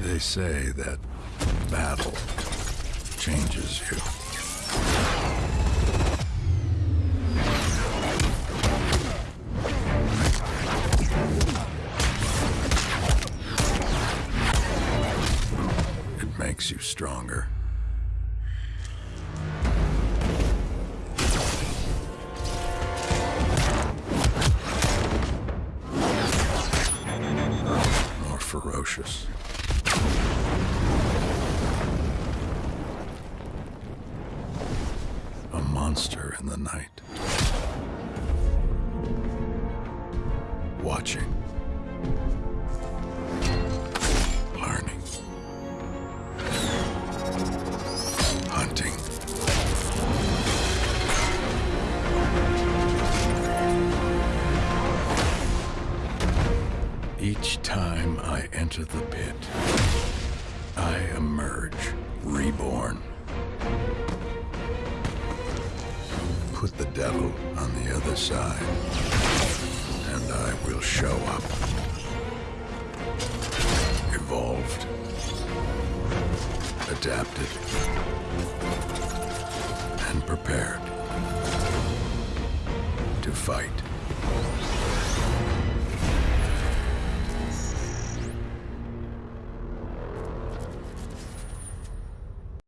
They say that battle changes you. It makes you stronger. More ferocious. Monster in the night. Watching. Learning. Hunting. Each time I enter the pit, I emerge Put the devil on the other side, and I will show up. Evolved. Adapted. And prepared. To fight.